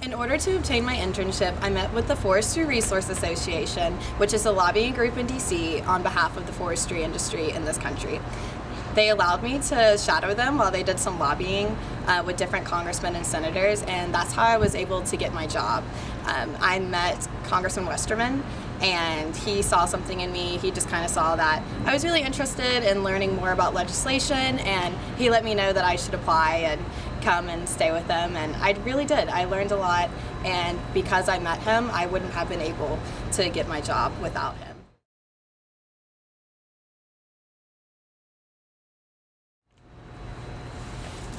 In order to obtain my internship, I met with the Forestry Resource Association, which is a lobbying group in DC on behalf of the forestry industry in this country. They allowed me to shadow them while they did some lobbying uh, with different congressmen and senators, and that's how I was able to get my job. Um, I met Congressman Westerman, and he saw something in me. He just kind of saw that I was really interested in learning more about legislation, and he let me know that I should apply and come and stay with them and I really did. I learned a lot and because I met him I wouldn't have been able to get my job without him.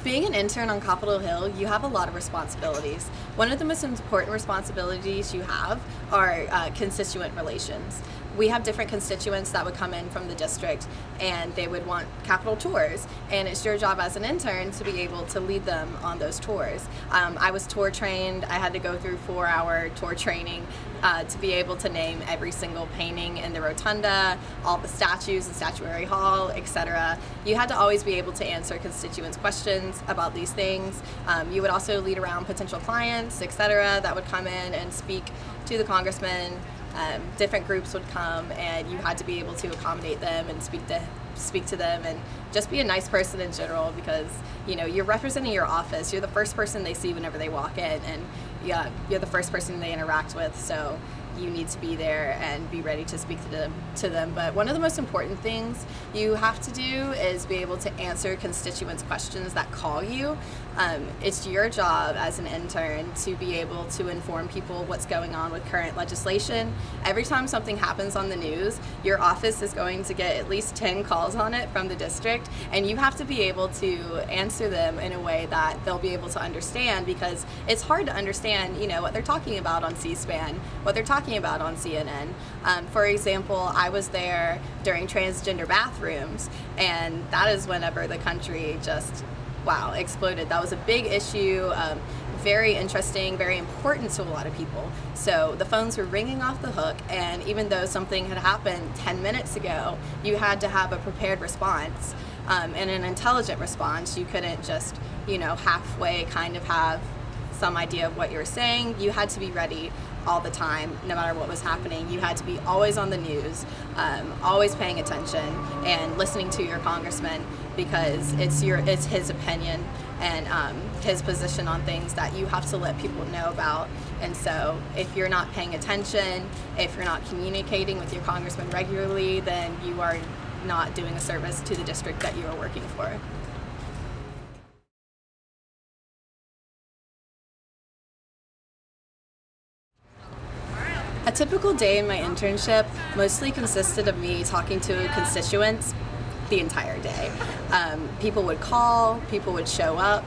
Being an intern on Capitol Hill, you have a lot of responsibilities. One of the most important responsibilities you have are uh, constituent relations we have different constituents that would come in from the district and they would want Capitol tours and it's your job as an intern to be able to lead them on those tours. Um, I was tour trained, I had to go through four hour tour training uh, to be able to name every single painting in the rotunda, all the statues in Statuary Hall, etc. You had to always be able to answer constituents questions about these things. Um, you would also lead around potential clients, etc. that would come in and speak to the congressman um, different groups would come and you had to be able to accommodate them and speak to speak to them and just be a nice person in general because you know you're representing your office. You're the first person they see whenever they walk in and yeah you're the first person they interact with. So you need to be there and be ready to speak to them, to them. But one of the most important things you have to do is be able to answer constituents' questions that call you. Um, it's your job as an intern to be able to inform people what's going on with current legislation. Every time something happens on the news, your office is going to get at least 10 calls on it from the district, and you have to be able to answer them in a way that they'll be able to understand because it's hard to understand, you know, what they're talking about on C-SPAN, what they're talking talking about on CNN. Um, for example, I was there during transgender bathrooms, and that is whenever the country just, wow, exploded. That was a big issue. Um, very interesting, very important to a lot of people. So the phones were ringing off the hook and even though something had happened 10 minutes ago, you had to have a prepared response um, and an intelligent response. You couldn't just, you know, halfway kind of have some idea of what you were saying. You had to be ready all the time, no matter what was happening. You had to be always on the news, um, always paying attention and listening to your congressman because it's your it's his opinion and um, his position on things that you have to let people know about. And so if you're not paying attention, if you're not communicating with your congressman regularly, then you are not doing a service to the district that you are working for. A typical day in my internship mostly consisted of me talking to constituents the entire day. Um, people would call, people would show up,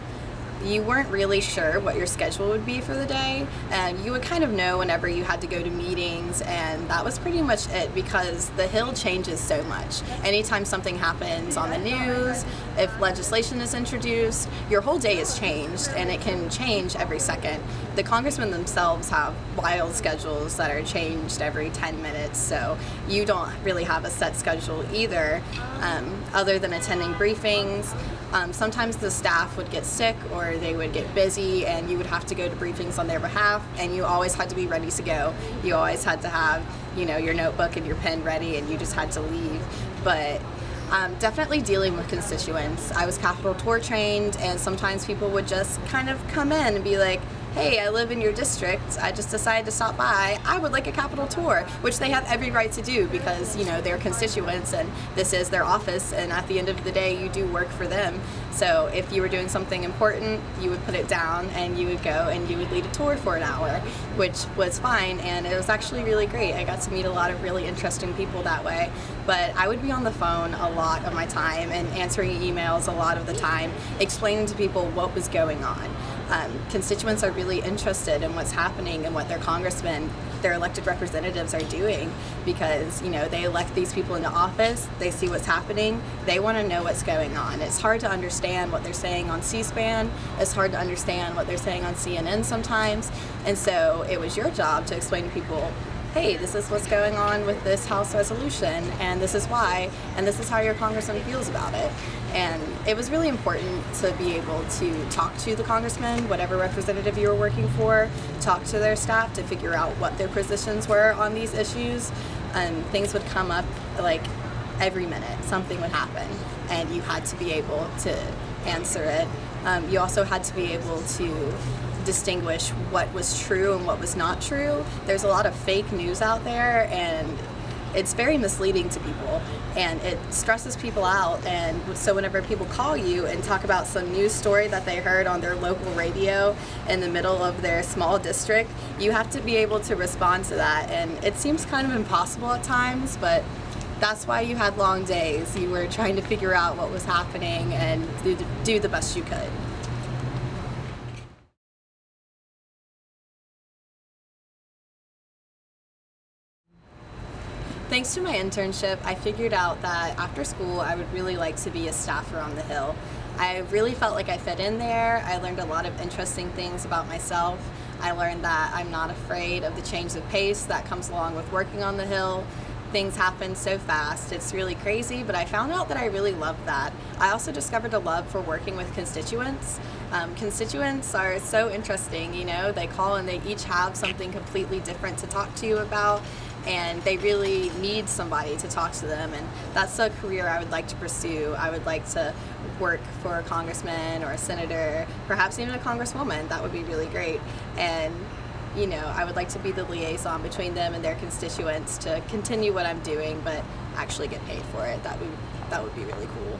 you weren't really sure what your schedule would be for the day and you would kind of know whenever you had to go to meetings and that was pretty much it because the Hill changes so much. Anytime something happens on the news, if legislation is introduced, your whole day is changed and it can change every second. The congressmen themselves have wild schedules that are changed every 10 minutes so you don't really have a set schedule either um, other than attending briefings. Um, sometimes the staff would get sick or they would get busy and you would have to go to briefings on their behalf and you always had to be ready to go. You always had to have, you know, your notebook and your pen ready and you just had to leave. But um, definitely dealing with constituents. I was Capitol Tour trained and sometimes people would just kind of come in and be like, hey, I live in your district, I just decided to stop by, I would like a Capitol tour, which they have every right to do because, you know, they're constituents and this is their office and at the end of the day you do work for them. So if you were doing something important, you would put it down and you would go and you would lead a tour for an hour, which was fine and it was actually really great. I got to meet a lot of really interesting people that way. But I would be on the phone a lot of my time and answering emails a lot of the time, explaining to people what was going on um, constituents are really interested in what's happening and what their congressmen, their elected representatives are doing because, you know, they elect these people into office, they see what's happening, they want to know what's going on. It's hard to understand what they're saying on C-SPAN, it's hard to understand what they're saying on CNN sometimes, and so it was your job to explain to people hey, this is what's going on with this House resolution, and this is why, and this is how your congressman feels about it. And it was really important to be able to talk to the congressman, whatever representative you were working for, talk to their staff to figure out what their positions were on these issues. And things would come up like every minute, something would happen, and you had to be able to answer it. Um, you also had to be able to distinguish what was true and what was not true. There's a lot of fake news out there and it's very misleading to people and it stresses people out. And so whenever people call you and talk about some news story that they heard on their local radio in the middle of their small district you have to be able to respond to that. And it seems kind of impossible at times but that's why you had long days. You were trying to figure out what was happening and do, the best you could Thanks to my internship, I figured out that after school I would really like to be a staffer on the Hill. I really felt like I fit in there. I learned a lot of interesting things about myself. I learned that I'm not afraid of the change of pace that comes along with working on the Hill. Things happen so fast, it's really crazy, but I found out that I really love that. I also discovered a love for working with constituents. Um, constituents are so interesting, you know, they call and they each have something completely different to talk to you about and they really need somebody to talk to them and that's a career I would like to pursue. I would like to work for a congressman or a senator, perhaps even a congresswoman. That would be really great. And you know, I would like to be the liaison between them and their constituents to continue what I'm doing but actually get paid for it. That would that would be really cool.